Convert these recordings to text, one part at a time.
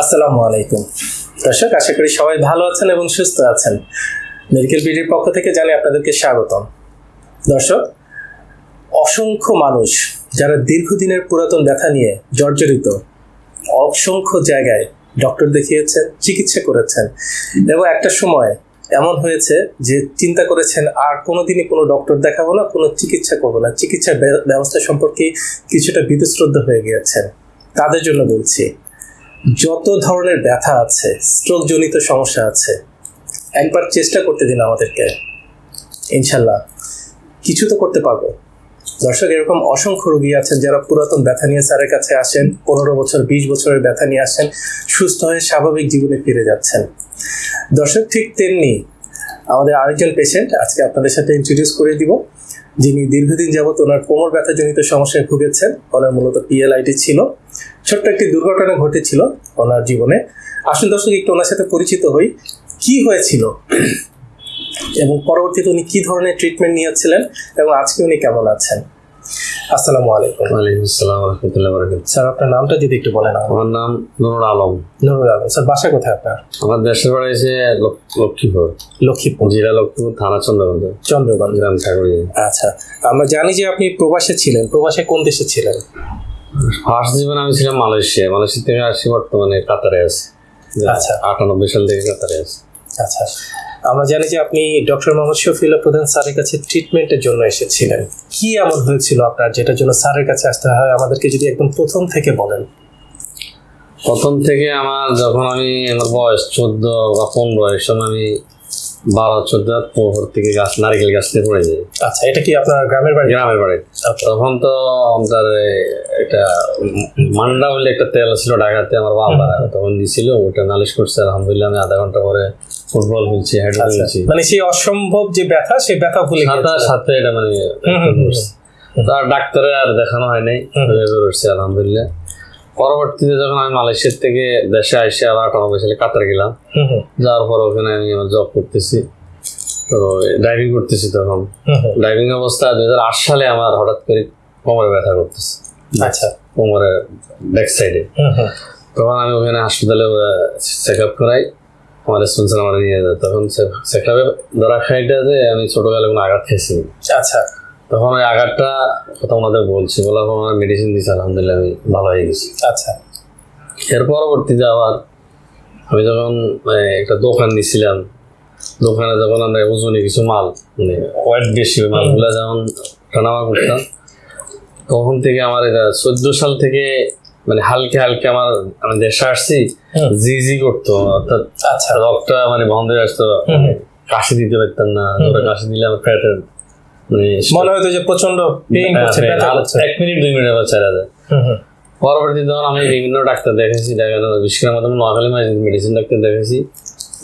আসসালামু আলাইকুম। দর্শক, আশা করি সবাই ভালো আছেন এবং সুস্থ আছেন। মেডিকেল বিডির পক্ষ থেকে জানি আপনাদেরকে স্বাগতম। দর্শক, অসংখ্য মানুষ যারা দীর্ঘদিনের পুরাতন ব্যথা নিয়ে জর্জরিত, অসংখ্য জায়গায় ডক্টর দেখিয়েছেন, চিকিৎসা করেছেন এবং একটা সময় এমন হয়েছে যে চিন্তা করেছেন, আর কোনোদিনই কোনো ডক্টর দেখাবো না, কোনো চিকিৎসা করব না। চিকিৎসার ব্যবস্থা সম্পর্কে কিছুটা বিতশ্রদ্ধ হয়ে গিয়েছেন। তাদের জন্য বলছি যত ধরনের ব্যথা আছে স্ট্রোক জনিত সমস্যা আছে, একবার চেষ্টা করতে দিন আমাদেরকে। ইনশাল্লাহ। কিছু তো করতে পারব। দর্শক, এরকম অসংখ্য রোগী আছেন যারা পুরাতন ব্যথা নিয়ে স্যারের কাছে আসেন, পনেরো বছর, বিশ বছরের ব্যথা নিয়ে আসেন, সুস্থ হয়ে স্বাভাবিক জীবনে ফিরে যাচ্ছেন। দর্শক, ঠিক তেমনি আমাদের আরেকজন পেশেন্ট আজকে আপনাদের সাথে ইন্ট্রোডিউস করে দিব, যিনি দীর্ঘদিন যাবত ওনার কোমর ব্যথাজনিত সমস্যায় ভুগেছেন, ওনার মূলত পিএলআইটি ছিল। ছোট্ট একটি দুর্ঘটনা ঘটেছিল ওনার জীবনে। আসুন দর্শক একটু ওনার সাথে পরিচিত হই। কি হয়েছিল? এবং পরবর্তীতে উনি কি ধরনের ট্রিটমেন্ট নিয়েছিলেন? এবং আজকে উনি কেমন আছেন? আসসালামু আলাইকুম। ওয়ালাইকুম আসসালাম রহমতুল্লাহ বরকাত স্যার আপনার নামটা যদি একটু বলেন আমার নাম নুরুল আলম। নুরুল আলম। স্যার বাসা কোথায় আপনার? আমার দেশের বাড়ি হচ্ছে লক্ষ্মীপুর। লক্ষ্মীপুর। জেলা লক্ষ্মীপুর থানা চন্দ্রগঞ্জ। চন্দ্রগঞ্জ। গ্রাম ঠাকুরি আচ্ছা আমরা জানি যে আপনি প্রবাসে ছিলেন। প্রবাসে কোন দেশে ছিলেন? ফার্স্ট জীবনে আমি ছিলাম মালয়েশিয়া। মালয়েশিয়া থেকে আসি বর্তমানে কাতারে আছি। আচ্ছা। আটানব্বই সাল থেকে কাতারে আছি। আচ্ছা। আমরা জানি যে আপনি ডক্টর মোহাম্মদ শফিউল্লাহ প্রধান স্যারের কাছে ট্রিটমেন্টের জন্য এসেছিলেন। কি এমন হয়েছিল আপনার যেটার জন্য স্যারের কাছে আসতে হয়? আমাদেরকে যদি একদম প্রথম থেকে বলেন। প্রথম থেকে আমার যখন আমি আমার বয়স চোদ্দ বা পনেরো এই সময় আমি বারো চোদ্দ পোহর থেকে গাছ নারকেল গাছ থেকে পড়ে যায়। আচ্ছা এটা কি আপনার গ্রামের বাড়ি? গ্রামের বাড়ি। তখন তো আমাদের এটা মান্ডা বলে একটা তেল ছিল ঢাকাতে আমার বাবা তখন দিছিল ওটা নালিশ করছে আলহামদুলিল্লাহ আমি আধা ঘণ্টা পরে ফুটবল খেলছি হেড আচ্ছা। খেলছি। মানে সেই অসম্ভব যে ব্যথা সেই ব্যথা ভুলে সাথে। সাথে এটা মানে। তার ডাক্তারে আর দেখানো হয় নাই হুম। আলহামদুলিল্লাহ। পরবর্তীতে যখন আমি মালয়েশিয়ার থেকে দেশে আসে আবার আটানব্বই সালে কাতার গেলাম যাওয়ার পর ওখানে আমি আমার জব করতেছি। তো ড্রাইভিং করতেছি তখন। ড্রাইভিং অবস্থা দুই হাজার আট সালে আমার হঠাৎ করে কোমরে ব্যথা করতেছে। আচ্ছা। কোমরে ব্যাক সাইডে তখন আমি ওখানে হাসপাতালে চেক আপ করাই। আমার স্পন্সর আমার নিয়ে যায়। তখন চেক আপে ধরা খাইটা যে আমি ছোটবেলায় কোনো আঘাত খেয়েছি আচ্ছা। তখন ওই আঘাতটা কথা ওনাদের বলছি বলার পর ওনারা মেডিসিন দিচ্ছে আলহামদুলিল্লাহ আমি ভালো হয়ে গেছি। আচ্ছা। এর পরবর্তীতে আবার আমি যখন মানে, একটা দোকান নিছিলাম দোকানে যখন আমরা ওজনে কিছু মাল মানে ওয়েট বেশি মালগুলো যখন টানামা করতাম তখন থেকে আমার এটা চোদ্দ সাল থেকে মানে হালকা হালকা আমার আমি দেশে আসছি জি জি করতো অর্থাৎ আচ্ছা। রক্তটা মানে বন্ধ হয়ে আসতো। কাশি দিতে পারতাম না কাশি দিলে আমার পেটের মানে মনে হয়তো যে প্রচণ্ড পেইন হচ্ছে হ্যাঁ, ব্যথা হচ্ছে এক মিনিট দুই মিনিট আবার ছেড়ে যায় হুম, যখন আমি বিভিন্ন ডাক্তার দেখেছি দেখানো বিশেষ করে আমাদের নোয়াখালী মেডিসিন ডাক্তার দেখেছি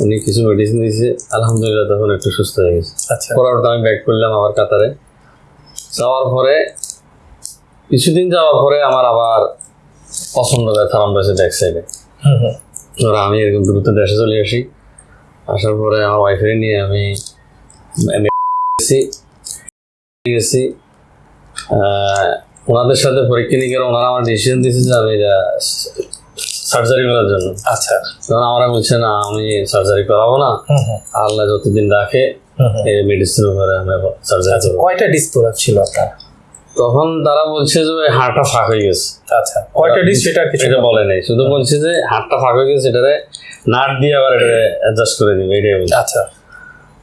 উনি কিছু মেডিসিন দিয়েছে আলহামদুলিল্লাহ তখন একটু সুস্থ হয়ে গেছে। আচ্ছা। পরবর্তী আমি ব্যাক করলাম আবার কাতারে। যাওয়ার পরে কিছুদিন যাওয়ার পরে আমার আবার পছন্দ ব্যথা আরম্ভ হয়েছে ব্যাক সাইডে ধরো আমি এরকম দ্রুত দেশে চলে আসি। আসার পরে আমার ওয়াইফের নিয়ে আমি গেছি ওনাদের সাথে পরীক্ষা নিয়ে ওনারা আমার ডিসিশন দিয়েছে যে আমি সার্জারি করার জন্য। আচ্ছা। তখন আমরা বলছে না আমি সার্জারি করাবো না। আল্লাহ যতদিন রাখে। এই মেডিসিন আমি সার্জারি করব। কয়টা ছিল আপনার? তখন তারা বলছে যে ওই হাড়টা ফাঁক হয়ে গেছে। আচ্ছা কয়টা ডিস সেটা এটা বলে। নাই। শুধু বলছে যে হাড়টা ফাঁক হয়ে গেছে এটারে নাট দিয়ে আবার এটা অ্যাডজাস্ট করে দিবে। এটাই আচ্ছা।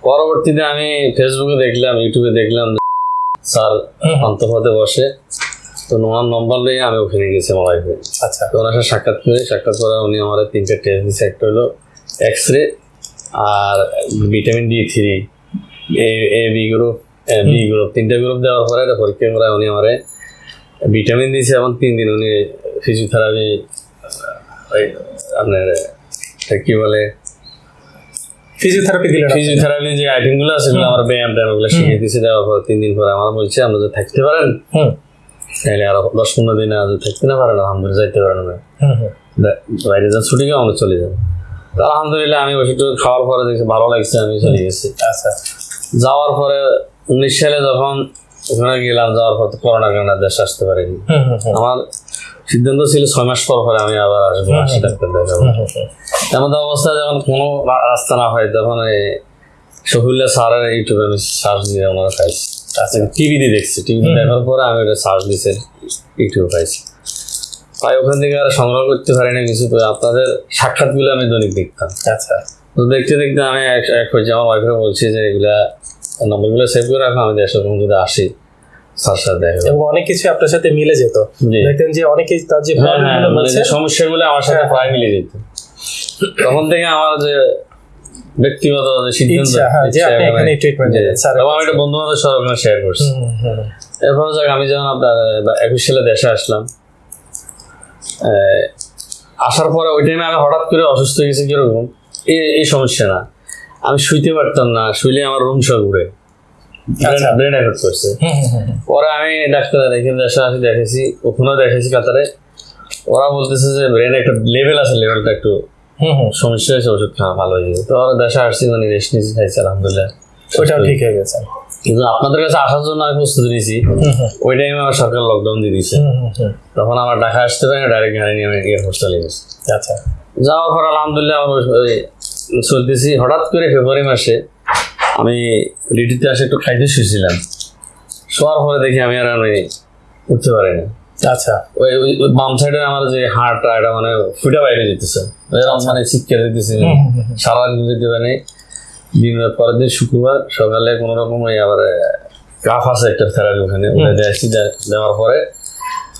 পরবর্তীতে আমি ফেসবুকে দেখলাম ইউটিউবে দেখলাম স্যার হুম, বসে। তো ওনার নম্বর নিয়ে আমি ওখানে গেছি আমার ওয়াইফে আচ্ছা। তো ওনার সাথে সাক্ষাৎ করে। সাক্ষাৎ করে উনি আমার তিনটে টেস্ট দিচ্ছে একটা হলো X ray R vitamin D three A A B group B group তিনটে গ্রুপ দেওয়ার পরে এটা পরীক্ষা করে উনি আমার ভিটামিন দিয়েছে এবং তিন দিন উনি ফিজিওথেরাপি আপনার কি বলে? ফিজিওথেরাপি দিলেন? ফিজিওথেরাপি যে আইটেমগুলো আছে সেগুলো আমার ব্যায়াম ট্যায়াম ওগুলো শিখিয়ে দিয়েছে দেওয়ার পর তিন দিন পরে আমার বলছে আমরা যদি থাকতে পারেন তাহলে আরও দশ পনেরো দিনে যদি থাকতে না পারেন আলহামদুলিল্লাহ যাইতে পারেন না। বাইরে যান ছুটি গিয়ে আমরা চলে যাব। আলহামদুলিল্লাহ আমি ওষুধ খাওয়ার পরে দেখছি ভালো লাগছে আমি চলে গেছি। আচ্ছা। যাওয়ার পরে উনিশ সালে যখন ওখানে গেলাম যাওয়ার পর তো করোনা কারণে দেশে আসতে পারিনি। আমার সিদ্ধান্ত ছিল ছয় মাস পর পরে আমি আবার আসব আসি ডাক্তার দেখাবো এমন অবস্থা যখন কোনো রাস্তা না হয় তখন এই শফিউল্লাহ স্যারের ইউটিউবে আমি সার্চ দিয়ে ওনারা খাইছি আচ্ছা টিভিতে দেখছি। টিভি দেখার পরে আমি ওটা সার্চ দিছে ইউটিউবে পাইছি। তাই ওখান থেকে আর সংগ্রহ করতে পারি না কিছু তো আপনাদের সাক্ষাৎগুলো আমি দৈনিক দেখতাম। আচ্ছা। তো দেখতে দেখতে আমি এক হয়েছে আমার ওয়াইফের বলছি যে এগুলা নম্বরগুলো সেভ করে রাখো আমি দেশের যদি আসি। এবং অনেক কিছু আপনার সাথে মিলে যেত দেখতেন যে অনেকেই তার যে problem গুলো বলছে, যে সমস্যাগুলো আমার সাথে। প্রায় মিলে যেত তখন থেকে আমার যে ব্যক্তিগত সিদ্ধান্ত যে আপনি এখানে treatment জি। নেবেন, আমি বন্ধু বান্ধব শেয়ার করছি। এরপর যাক আমি যখন আপনার একুশ সালে দেশে আসলাম আসার পরে ওই টাইমে আমি হঠাৎ করে অসুস্থ হয়ে গেছি কীরকম এই সমস্যা না আমি শুইতে পারতাম না শুইলে আমার রুম সব ঘুরে। ব্রেন করছে। হুম। পরে আমি ডাক্তার দেখে আসি দেখেছি ওখানেও দেখেছি কাতারে। ওরা বলতেছে যে ব্রেনে একটা লেভেল আছে লেভেলটা একটু। সমস্যা হয়েছে ওষুধ খাওয়া ভালো হয়ে যাবে তো ওরা দেশে আসছি মানে রেস্ট নিয়েছি খাইছি আলহামদুলিল্লাহ। ওইটাও ঠিক হয়ে গেছে। কিন্তু আপনাদের কাছে আসার জন্য আমি প্রস্তুতি নিয়েছি। ওই টাইমে আমার সরকার লকডাউন দিয়ে দিয়েছে। তখন আমার ঢাকা আসতে পারি ডাইরেক্ট গাড়ি নিয়ে আমি এয়ারপোর্ট চলে গেছি। আচ্ছা। যাওয়ার পর আলহামদুলিল্লাহ আমার চলতেছি। হঠাৎ করে ফেব্রুয়ারি মাসে আমি ডিউটিতে আসে একটু খাইতে শুয়েছিলাম। শোয়ার পরে দেখি আমি আর আমি উঠতে পারি না। আচ্ছা। ওই বাম সাইডে আমার যে হাড়টা এটা মানে ফুটা বাইরে যেতেছে। মানে শিক্ষা দিতেছে। সারাদিন যেতে পারি দিন পরের দিন শুক্রবার সকালে কোনো রকম ওই আবার কাফ আছে একটা থেরাপি ওখানে ওটা দিয়েছি দেওয়ার পরে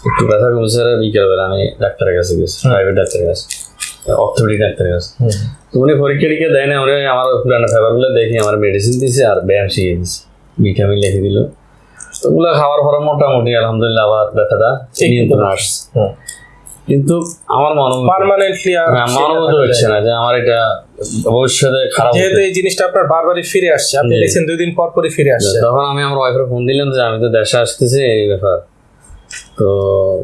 একটু ব্যথা কমছে আর বিকেলবেলা আমি ডাক্তারের কাছে গেছি প্রাইভেট ডাক্তারের কাছে। অর্থোপেডিক ডাক্তারের কাছে তো উনি পরীক্ষা টিকা দেয় না আমার পুরানো ফেভারগুলো দেখি আমার মেডিসিন দিয়েছে আর ব্যায়াম শিখিয়ে দিয়েছে ভিটামিন লিখে দিল। তো ওগুলো খাওয়ার পরে মোটামুটি আলহামদুলিল্লাহ আবার ব্যথাটা নিয়ন্ত্রণ আসছে। কিন্তু আমার মনে পার্মানেন্টলি হ্যাঁ, থাকা হচ্ছে না যে আমার এটা ভবিষ্যতে খারাপ যেহেতু এই জিনিসটা আপনার বারবারই ফিরে আসছে আপনি দেখছেন দুই দিন পর পরই ফিরে আসছে। তখন আমি আমার ওয়াইফের ফোন দিলাম যে আমি তো দেশে আসতেছি এই ব্যাপার। তো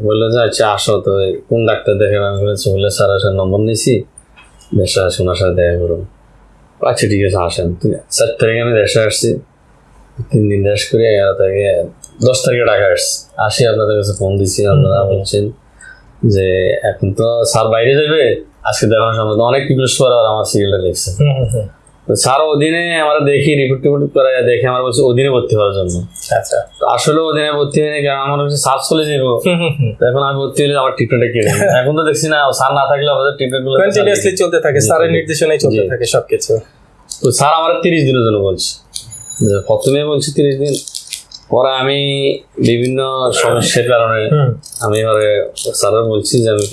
বলল যে আচ্ছা আসো। তো কোন ডাক্তার দেখে আমি বলেছি বললে স্যার আসার নম্বর নিয়েছি। দেশে আসি ওনার সাথে দেখা করুন। আচ্ছা ঠিক আছে আসেন। চার তারিখে আমি দেশে আসছি। তিন দিন দেশ করে এগারো তারিখে দশ তারিখে ঢাকা আসছি। আসি আপনাদের কাছে ফোন দিছি আপনারা বলছেন যে এখন তো স্যার বাইরে যাবে আজকে দেখানোর সময় তো অনেক রিকোয়েস্ট করে আমার সিরিয়ালটা হুম। তো স্যার অধীনে আমরা দেখি রিপোর্ট টিপোর্ট করে দেখে আমরা বলছি অধীনে ভর্তি হওয়ার জন্য। আচ্ছা। আসলে অধীনে ভর্তি হয়নি কারণ আমার হচ্ছে স্যার চলে যাব এখন আমি ভর্তি হলে আমার ট্রিটমেন্টটা কে দেবে? এখন তো দেখছি না স্যার না থাকলে আমাদের ট্রিটমেন্টগুলো কন্টিনিউয়াসলি চলতে থাকে স্যারের জি। নির্দেশনায় চলতে। থাকে সবকিছু। তো স্যার আমার তিরিশ দিনের জন্য বলছে। যে প্রথমে বলছি তিরিশ দিন পরে আমি বিভিন্ন সমস্যার কারণে আমি এবারে স্যারের বলছি যে আমি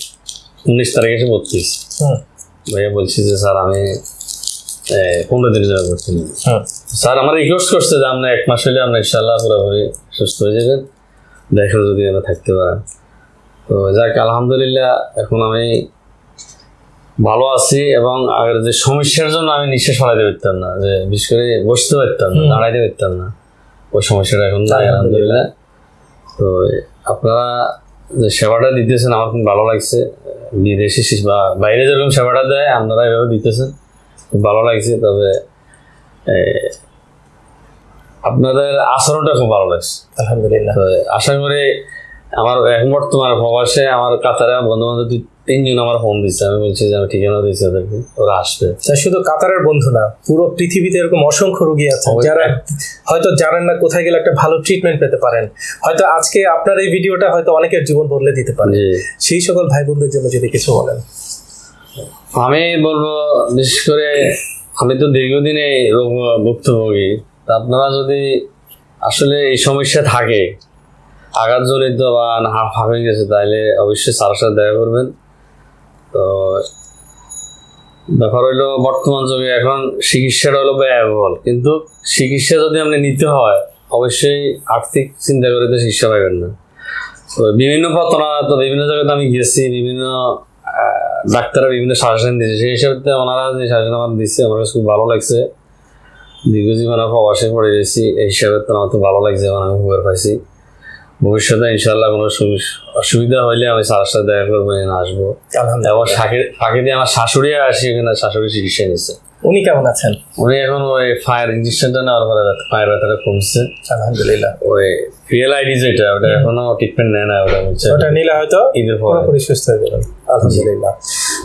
উনিশ তারিখে এসে ভর্তি ভাইয়া বলছি যে স্যার আমি পনেরো দিনের জন্য ভর্তি নিই স্যার আমার রিকোয়েস্ট করছে যে আপনি এক মাস হলে আপনি ইনশাল্লাহ পুরোপুরি সুস্থ হয়ে যাবেন। যদি এনে থাকতে পারেন। তো যাক আলহামদুলিল্লাহ এখন আমি ভালো আছি এবং আগের যে সমস্যার জন্য আমি নিঃশ্বাস ফলাইতে পারতাম না যে বিশেষ করে বসতে পারতাম না দাঁড়াইতে পারতাম না। ওই সমস্যাটা এখন নাই আলহামদুলিল্লাহ। তো আপনারা যে সেবাটা দিতেছেন আমার খুব ভালো লাগছে। বিদেশি বা বাইরে যেরকম সেবাটা দেয় আপনারা এভাবে দিতেছেন। ভালো লাগছে তবে আপনাদের আচরণটা খুব ভালো লাগছে। আলহামদুলিল্লাহ। আশা করি আমার এখন বর্তমানে প্রবাসে আমার কাতারে বন্ধু বান্ধব দুই তিনজন আমার ফোন দিচ্ছে আমি বলছি যে আমি ঠিকানা দিচ্ছি ওদেরকে ওরা আসবে। শুধু কাতারের বন্ধু না পুরো পৃথিবীতে এরকম অসংখ্য রোগী আছে যারা হয়তো জানেন না কোথায় গেলে একটা ভালো ট্রিটমেন্ট পেতে পারেন। হয়তো আজকে আপনার এই ভিডিওটা হয়তো অনেকের জীবন বদলে দিতে পারে। সেই সকল ভাই বোনদের জন্য যদি কিছু বলেন। আমি বলব, বিশেষ করে আমি তো দীর্ঘদিন রোগ ভুক্তভোগী। তা আপনারা যদি আসলে এই সমস্যা থাকে, আঘাত আঘাতজনিত বা হাড় ফাঁপে গেছে, তাহলে অবশ্যই স্যারের সাথে দেখা করবেন। তো ব্যাপার হইল, বর্তমান যুগে এখন চিকিৎসাটা হলো ব্যয়বহুল। কিন্তু চিকিৎসা যদি আপনি নিতে হয়, অবশ্যই আর্থিক চিন্তা করে তো চিকিৎসা পাবেন না। তো বিভিন্ন পত্রা তো বিভিন্ন জায়গাতে আমি গেছি, বিভিন্ন ডাক্তাররা বিভিন্ন সাজেশন দিয়েছে। সেই হিসাবে ওনারা যে সাজেশন আমার দিচ্ছে আমার কাছে খুব ভালো লাগছে। দীর্ঘজীবন প্রবাসে পড়ে গেছি এই হিসাবে তো আমার তো ভালো লাগছে এবং আমি উপকার পাইছি। ভবিষ্যতে ইনশাল্লাহ কোনো অসুবিধা হইলে আমি স্যারের সাথে দেখা করব আসব। এবং ফাঁকে দিয়ে আমার শাশুড়ি আসি এখানে শাশুড়ি চিকিৎসা নিচ্ছে। উনি কেমন আছেন? উনি এখন ওই ফায়ার ইঞ্জেকশনটা নেওয়ার পরে ফায়ার ব্যথাটা কমছে। আলহামদুলিল্লাহ। ওই পিএলআইডি যেটা ওটা এখনও ট্রিটমেন্ট নেয় না ওটা বলছে ওটা নিলে হয়তো ঈদের পর। পুরোপুরি সুস্থ হয়ে যাবেন আলহামদুলিল্লাহ।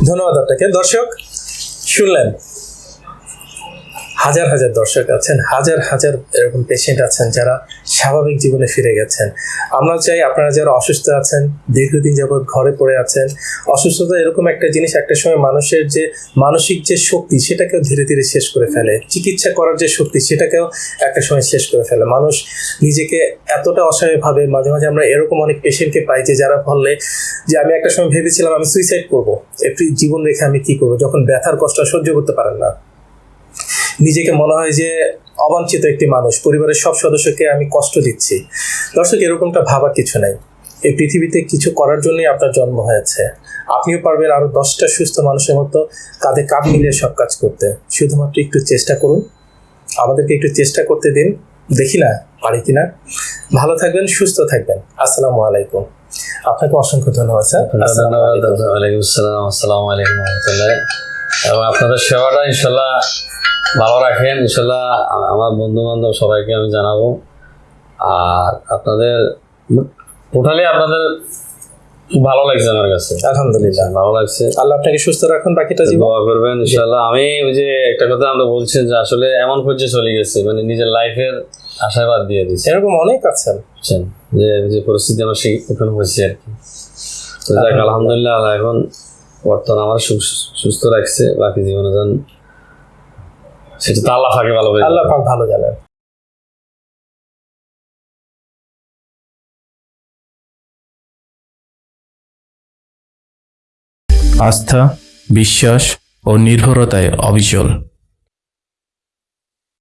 ধন্যবাদ আপনাকে। দর্শক শুনলেন হাজার হাজার দর্শক আছেন হাজার হাজার এরকম পেশেন্ট আছেন যারা স্বাভাবিক জীবনে ফিরে গেছেন। আমরা চাই আপনারা যারা অসুস্থ আছেন, দীর্ঘদিন যাবৎ ঘরে পড়ে আছেন, অসুস্থতা এরকম একটা জিনিস একটা সময় মানুষের যে মানসিক যে শক্তি সেটাকেও ধীরে ধীরে শেষ করে ফেলে। চিকিৎসা করার যে শক্তি সেটাকেও একটা সময় শেষ করে ফেলে। মানুষ নিজেকে এতটা অসহায় ভাবে মাঝে মাঝে আমরা এরকম অনেক পেশেন্টকে পাই যে যারা বললে যে আমি একটা সময় ভেবেছিলাম আমি সুইসাইড করব। একটি জীবন রেখে আমি কি করব? যখন ব্যথার কষ্ট সহ্য করতে পারেন না। নিজেকে মনে হয় যে অবাঞ্ছিত একটি মানুষ। পরিবারের সব সদস্যকে আমি কষ্ট দিচ্ছি। দর্শক এরকমটা ভাবার কিছু নাই। এই পৃথিবীতে কিছু করার জন্যই আপনার জন্ম হয়েছে। আপনিও পারবেন আরও দশটা সুস্থ মানুষের মতো কাঁধে কাঁধ মিলিয়ে সব কাজ করতে। শুধুমাত্র একটু চেষ্টা করুন। আমাদেরকে একটু চেষ্টা করতে দিন। দেখি না পারি কিনা। ভালো থাকবেন সুস্থ থাকবেন। আসসালামু আলাইকুম। আপনাকে অসংখ্য ধন্যবাদ স্যার। আসসালামু ধন্যবাদ আলাইকুম। আসসালাম আসসালামু আলাইকুম রহমতুল্লাহ। এবং আপনাদের সেবাটা ইনশাল্লাহ ভালো রাখেন ইনশাল্লাহ আমার বন্ধু বান্ধব সবাইকে আমি জানাব। আর আপনাদের টোটালি আপনাদের ভালো লাগছে আমার কাছে। আলহামদুলিল্লাহ। ভালো লাগছে। আল্লাহ আপনাকে সুস্থ রাখুন বাকিটা জীবন দোয়া করবেন ইনশাল্লাহ। আমি ওই যে একটা কথা আমরা বলছি যে আসলে এমন পর্যায়ে চলে গেছে মানে নিজের লাইফের আশাবাদ দিয়ে দিচ্ছে এরকম অনেক আছেন। যে যে পরিস্থিতি আমার সেই ওখানে হয়েছে আর কি। তো যাক আলহামদুলিল্লাহ। এখন বর্তমান আমার সুস্থ রাখছে বাকি জীবনে যান সেটা তো আল্লাহ ফাঁকে ভালো আল্লাহ পাক ভালো জানেন। আস্থা বিশ্বাস ও নির্ভরতায় অবিচল।